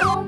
Oh!